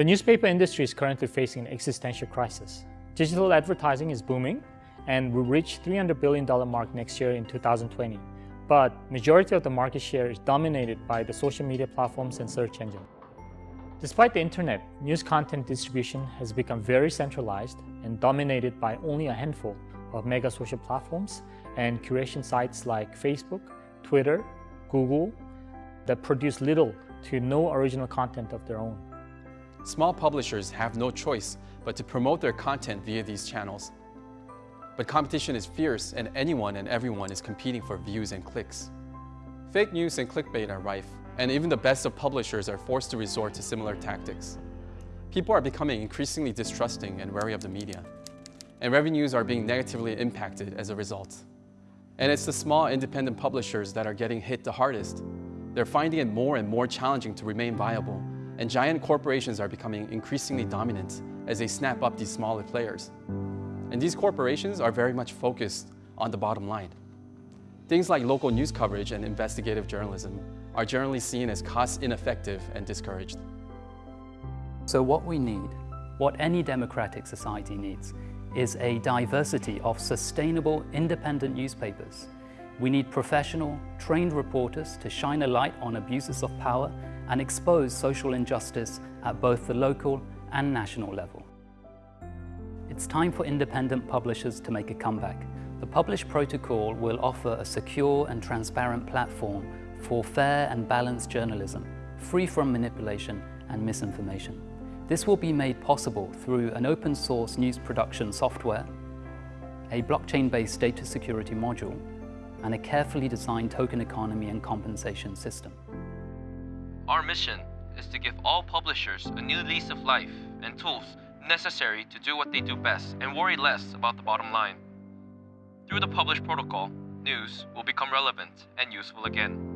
The newspaper industry is currently facing an existential crisis. Digital advertising is booming and will reach $300 billion mark next year in 2020. But majority of the market share is dominated by the social media platforms and search engine. Despite the internet, news content distribution has become very centralized and dominated by only a handful of mega social platforms and curation sites like Facebook, Twitter, Google that produce little to no original content of their own. Small publishers have no choice but to promote their content via these channels. But competition is fierce and anyone and everyone is competing for views and clicks. Fake news and clickbait are rife, and even the best of publishers are forced to resort to similar tactics. People are becoming increasingly distrusting and wary of the media, and revenues are being negatively impacted as a result. And it's the small independent publishers that are getting hit the hardest. They're finding it more and more challenging to remain viable, and giant corporations are becoming increasingly dominant as they snap up these smaller players. And these corporations are very much focused on the bottom line. Things like local news coverage and investigative journalism are generally seen as cost ineffective and discouraged. So what we need, what any democratic society needs, is a diversity of sustainable independent newspapers. We need professional, trained reporters to shine a light on abuses of power and expose social injustice at both the local and national level. It's time for independent publishers to make a comeback. The Publish Protocol will offer a secure and transparent platform for fair and balanced journalism, free from manipulation and misinformation. This will be made possible through an open source news production software, a blockchain-based data security module, and a carefully designed token economy and compensation system. Our mission is to give all publishers a new lease of life and tools necessary to do what they do best and worry less about the bottom line. Through the Publish protocol, news will become relevant and useful again.